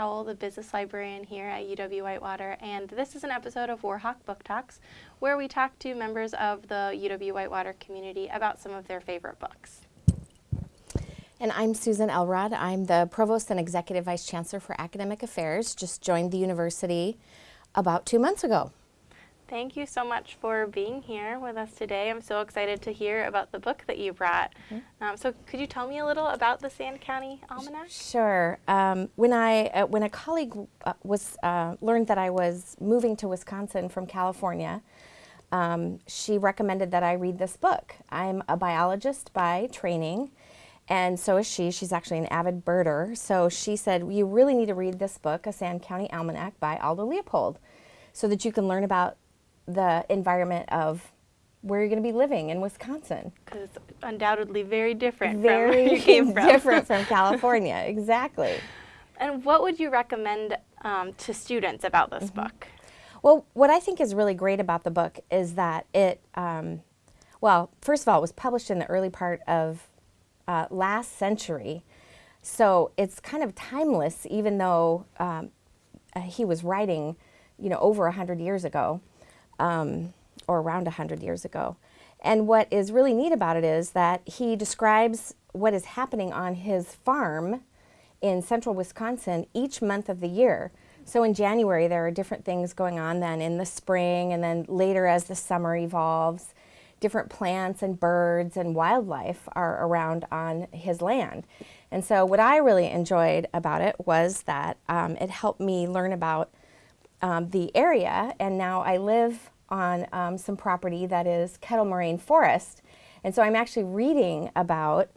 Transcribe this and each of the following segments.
the business librarian here at UW Whitewater, and this is an episode of Warhawk Book Talks, where we talk to members of the UW Whitewater community about some of their favorite books. And I'm Susan Elrod. I'm the Provost and Executive Vice Chancellor for Academic Affairs. Just joined the university about two months ago. Thank you so much for being here with us today. I'm so excited to hear about the book that you brought. Mm -hmm. um, so could you tell me a little about the Sand County Almanac? Sure. Um, when I uh, when a colleague uh, was uh, learned that I was moving to Wisconsin from California, um, she recommended that I read this book. I'm a biologist by training, and so is she. She's actually an avid birder. So she said, you really need to read this book, A Sand County Almanac by Aldo Leopold, so that you can learn about the environment of where you're going to be living in Wisconsin. Because it's undoubtedly very different very from different from California, exactly. And what would you recommend um, to students about this mm -hmm. book? Well, what I think is really great about the book is that it, um, well, first of all, it was published in the early part of uh, last century. So it's kind of timeless, even though um, uh, he was writing, you know, over a hundred years ago um, or around 100 years ago. And what is really neat about it is that he describes what is happening on his farm in central Wisconsin each month of the year. So in January, there are different things going on then in the spring, and then later as the summer evolves, different plants and birds and wildlife are around on his land. And so what I really enjoyed about it was that um, it helped me learn about um, the area, and now I live on um, some property that is Kettle Moraine Forest. And so I'm actually reading about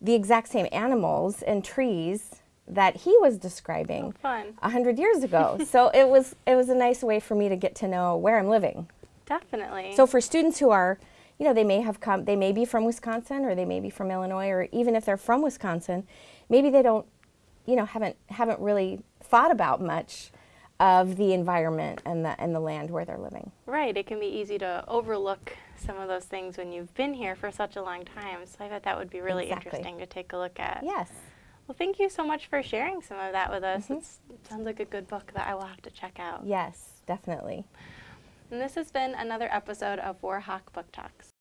the exact same animals and trees that he was describing oh, a hundred years ago. so it was it was a nice way for me to get to know where I'm living. Definitely. So for students who are, you know, they may have come, they may be from Wisconsin or they may be from Illinois, or even if they're from Wisconsin, maybe they don't, you know, haven't haven't really thought about much of the environment and the, and the land where they're living. Right, it can be easy to overlook some of those things when you've been here for such a long time. So I bet that would be really exactly. interesting to take a look at. Yes. Well, thank you so much for sharing some of that with us. Mm -hmm. It sounds like a good book that I will have to check out. Yes, definitely. And this has been another episode of Warhawk Book Talks.